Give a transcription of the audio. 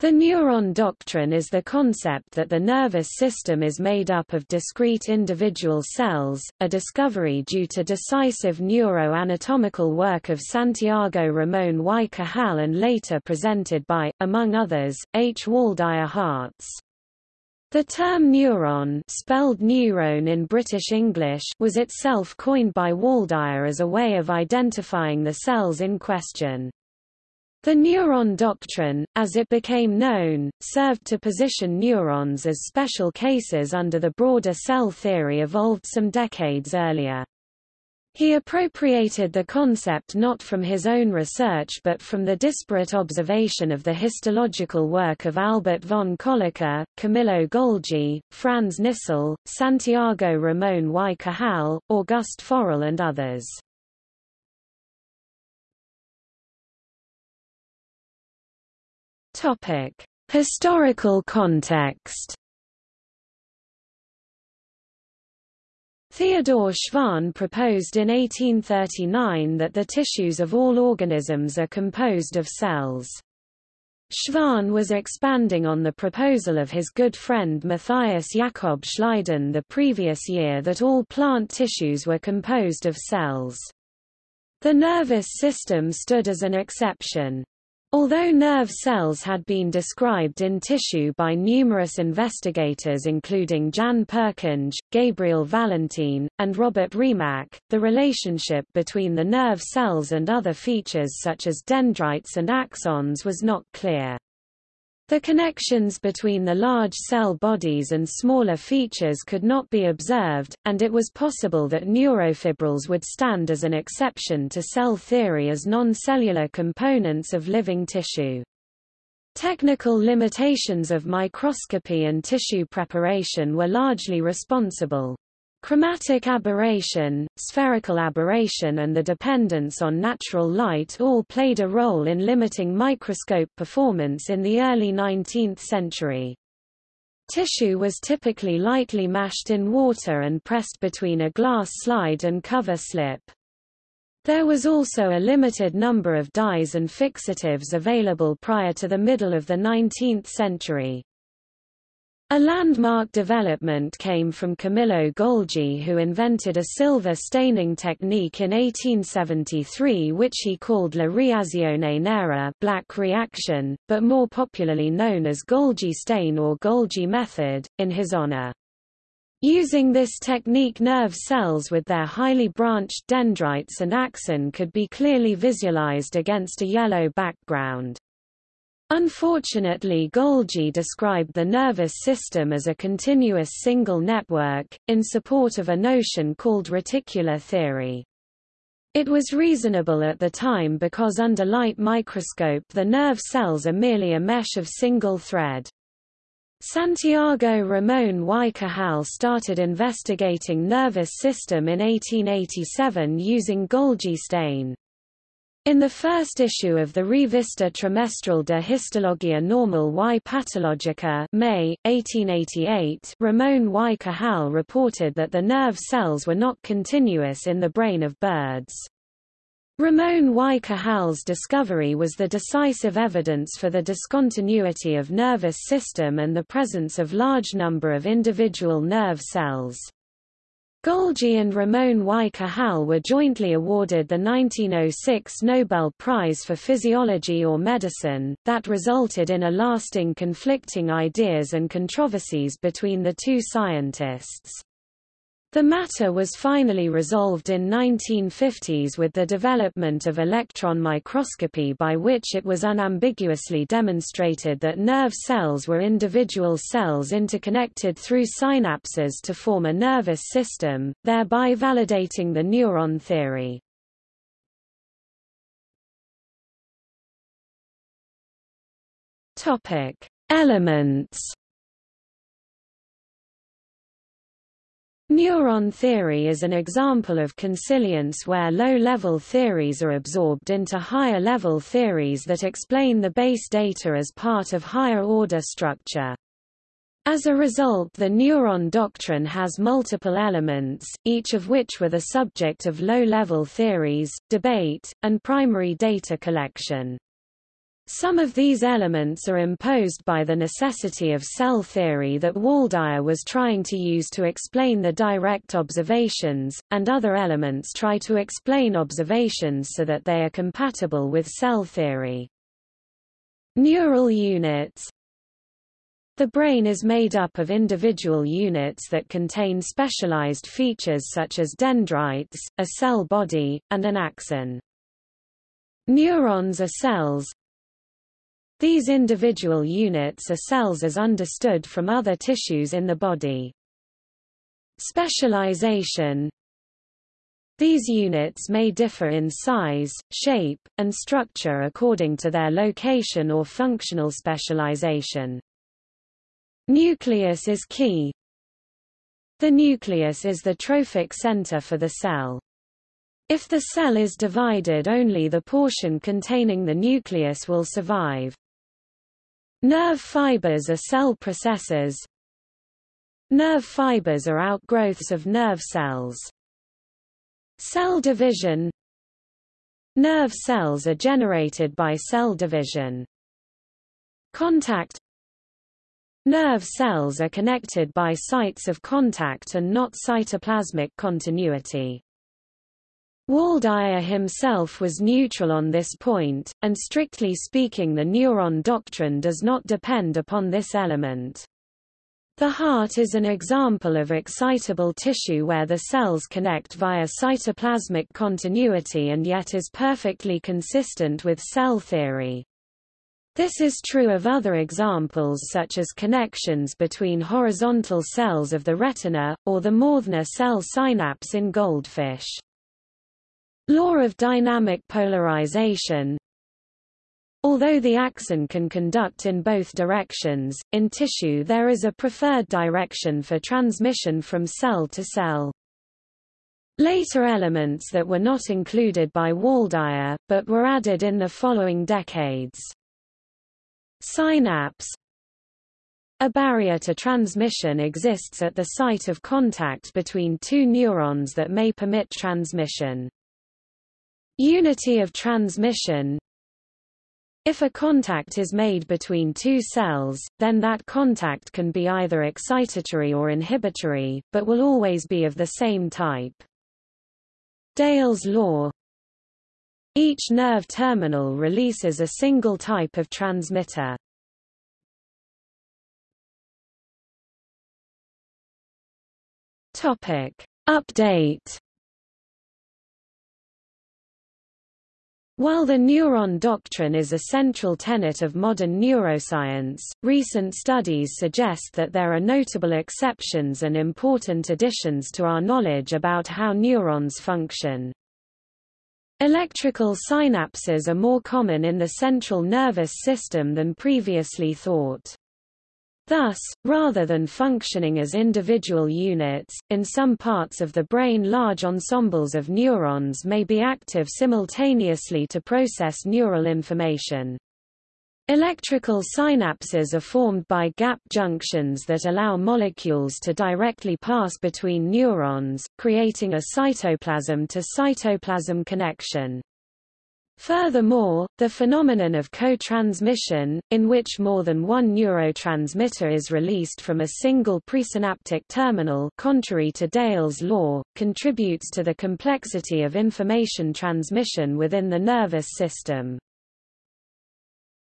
The neuron doctrine is the concept that the nervous system is made up of discrete individual cells, a discovery due to decisive neuroanatomical work of Santiago Ramón y Cajal and later presented by, among others, H. Waldeyer Hartz. The term neuron spelled neurone in British English was itself coined by Waldeyer as a way of identifying the cells in question. The neuron doctrine, as it became known, served to position neurons as special cases under the broader cell theory evolved some decades earlier. He appropriated the concept not from his own research but from the disparate observation of the histological work of Albert von Kolliker, Camillo Golgi, Franz Nissl, Santiago Ramón y Cajal, Auguste Forel and others. Topic: Historical context. Theodor Schwann proposed in 1839 that the tissues of all organisms are composed of cells. Schwann was expanding on the proposal of his good friend Matthias Jakob Schleiden the previous year that all plant tissues were composed of cells. The nervous system stood as an exception. Although nerve cells had been described in tissue by numerous investigators including Jan Purkinje, Gabriel Valentin, and Robert Remak, the relationship between the nerve cells and other features such as dendrites and axons was not clear. The connections between the large cell bodies and smaller features could not be observed, and it was possible that neurofibrils would stand as an exception to cell theory as non-cellular components of living tissue. Technical limitations of microscopy and tissue preparation were largely responsible. Chromatic aberration, spherical aberration and the dependence on natural light all played a role in limiting microscope performance in the early 19th century. Tissue was typically lightly mashed in water and pressed between a glass slide and cover slip. There was also a limited number of dyes and fixatives available prior to the middle of the 19th century. A landmark development came from Camillo Golgi who invented a silver staining technique in 1873 which he called la reazione nera black reaction, but more popularly known as Golgi stain or Golgi method, in his honor. Using this technique nerve cells with their highly branched dendrites and axon could be clearly visualized against a yellow background. Unfortunately Golgi described the nervous system as a continuous single network, in support of a notion called reticular theory. It was reasonable at the time because under light microscope the nerve cells are merely a mesh of single thread. Santiago Ramón y Cajal started investigating nervous system in 1887 using Golgi stain. In the first issue of the Revista Trimestral de Histologia Normal y Patologica May, 1888, Ramón y Cajal reported that the nerve cells were not continuous in the brain of birds. Ramón y Cajal's discovery was the decisive evidence for the discontinuity of nervous system and the presence of large number of individual nerve cells. Golgi and Ramón y Cajal were jointly awarded the 1906 Nobel Prize for Physiology or Medicine, that resulted in a lasting conflicting ideas and controversies between the two scientists. The matter was finally resolved in 1950s with the development of electron microscopy by which it was unambiguously demonstrated that nerve cells were individual cells interconnected through synapses to form a nervous system, thereby validating the neuron theory. Elements Neuron theory is an example of consilience where low-level theories are absorbed into higher-level theories that explain the base data as part of higher-order structure. As a result the neuron doctrine has multiple elements, each of which were the subject of low-level theories, debate, and primary data collection. Some of these elements are imposed by the necessity of cell theory that Waldeyer was trying to use to explain the direct observations, and other elements try to explain observations so that they are compatible with cell theory. Neural units The brain is made up of individual units that contain specialized features such as dendrites, a cell body, and an axon. Neurons are cells, these individual units are cells as understood from other tissues in the body. Specialization These units may differ in size, shape, and structure according to their location or functional specialization. Nucleus is key. The nucleus is the trophic center for the cell. If the cell is divided only the portion containing the nucleus will survive. Nerve fibers are cell processes. Nerve fibers are outgrowths of nerve cells. Cell division Nerve cells are generated by cell division. Contact Nerve cells are connected by sites of contact and not cytoplasmic continuity. Waldeyer himself was neutral on this point, and strictly speaking the neuron doctrine does not depend upon this element. The heart is an example of excitable tissue where the cells connect via cytoplasmic continuity and yet is perfectly consistent with cell theory. This is true of other examples such as connections between horizontal cells of the retina, or the Mauthner cell synapse in goldfish. Law of dynamic polarization Although the axon can conduct in both directions, in tissue there is a preferred direction for transmission from cell to cell. Later elements that were not included by Waldeyer, but were added in the following decades. Synapse A barrier to transmission exists at the site of contact between two neurons that may permit transmission. Unity of transmission If a contact is made between two cells, then that contact can be either excitatory or inhibitory, but will always be of the same type. Dale's law Each nerve terminal releases a single type of transmitter. Topic. Update While the neuron doctrine is a central tenet of modern neuroscience, recent studies suggest that there are notable exceptions and important additions to our knowledge about how neurons function. Electrical synapses are more common in the central nervous system than previously thought. Thus, rather than functioning as individual units, in some parts of the brain large ensembles of neurons may be active simultaneously to process neural information. Electrical synapses are formed by gap junctions that allow molecules to directly pass between neurons, creating a cytoplasm-to-cytoplasm connection. Furthermore, the phenomenon of co-transmission, in which more than one neurotransmitter is released from a single presynaptic terminal contrary to Dale's law, contributes to the complexity of information transmission within the nervous system.